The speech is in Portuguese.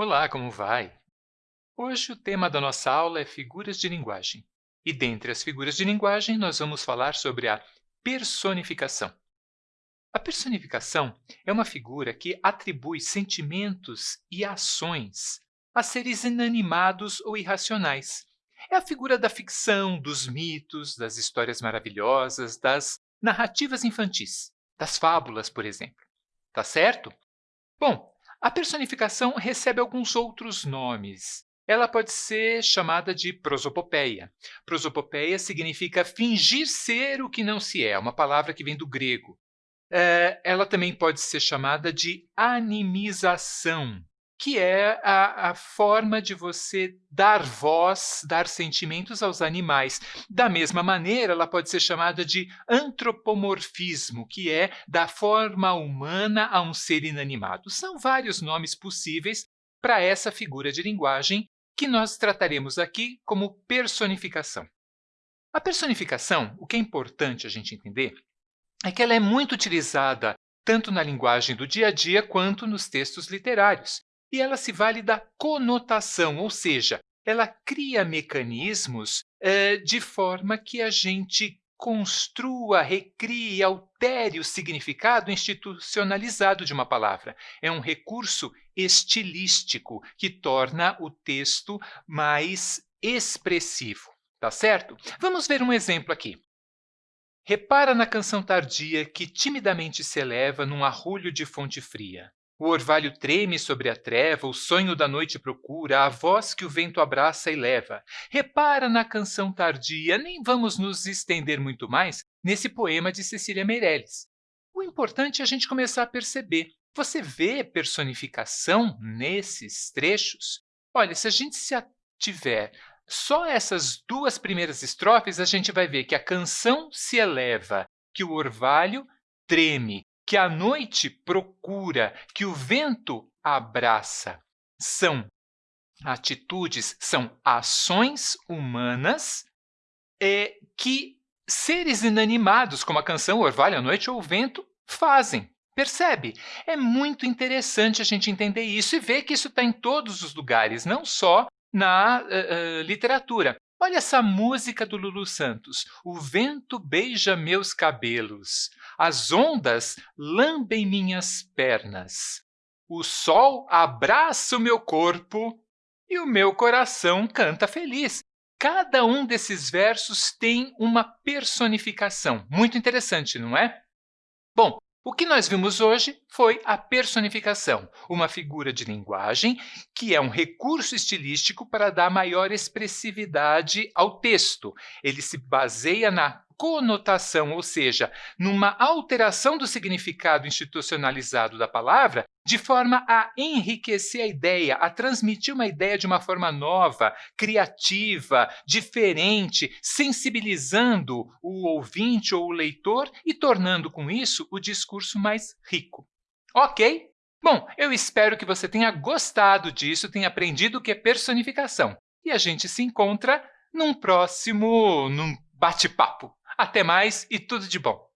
Olá, como vai? Hoje o tema da nossa aula é figuras de linguagem. E dentre as figuras de linguagem, nós vamos falar sobre a personificação. A personificação é uma figura que atribui sentimentos e ações a seres inanimados ou irracionais. É a figura da ficção, dos mitos, das histórias maravilhosas, das narrativas infantis, das fábulas, por exemplo. Tá certo? Bom, a personificação recebe alguns outros nomes. Ela pode ser chamada de prosopopeia. Prosopopeia significa fingir ser o que não se é, uma palavra que vem do grego. É, ela também pode ser chamada de animização que é a, a, forma de você dar voz, dar sentimentos aos animais. Da mesma maneira, ela pode ser chamada de antropomorfismo, que é da forma humana a um ser inanimado. São vários nomes possíveis para essa figura de linguagem que nós trataremos aqui como personificação. A personificação, o que é importante a gente entender, é que ela é muito utilizada tanto na linguagem do dia a dia quanto nos textos literários e ela se vale da conotação, ou seja, ela cria mecanismos eh, de forma que a gente construa, recrie, altere o significado institucionalizado de uma palavra. É um recurso estilístico que torna o texto mais expressivo. Tá certo? Vamos ver um exemplo aqui. Repara na canção tardia que timidamente se eleva num arrulho de fonte fria. O orvalho treme sobre a treva, o sonho da noite procura, a voz que o vento abraça e leva. Repara na canção tardia, nem vamos nos estender muito mais nesse poema de Cecília Meirelles. O importante é a gente começar a perceber. Você vê personificação nesses trechos? Olha, se a gente se ativer só essas duas primeiras estrofes, a gente vai ver que a canção se eleva, que o orvalho treme, que a noite procura, que o vento abraça. São atitudes, são ações humanas é, que seres inanimados, como a canção Orvalho à Noite ou o Vento, fazem. Percebe? É muito interessante a gente entender isso e ver que isso está em todos os lugares, não só na uh, uh, literatura. Olha essa música do Lulu Santos. O vento beija meus cabelos, as ondas lambem minhas pernas. O sol abraça o meu corpo e o meu coração canta feliz. Cada um desses versos tem uma personificação. Muito interessante, não é? Bom, o que nós vimos hoje foi a personificação, uma figura de linguagem que é um recurso estilístico para dar maior expressividade ao texto. Ele se baseia na conotação, ou seja, numa alteração do significado institucionalizado da palavra, de forma a enriquecer a ideia, a transmitir uma ideia de uma forma nova, criativa, diferente, sensibilizando o ouvinte ou o leitor e tornando com isso o discurso mais rico. Ok? Bom, eu espero que você tenha gostado disso, tenha aprendido o que é personificação. E a gente se encontra num próximo num bate-papo. Até mais e tudo de bom!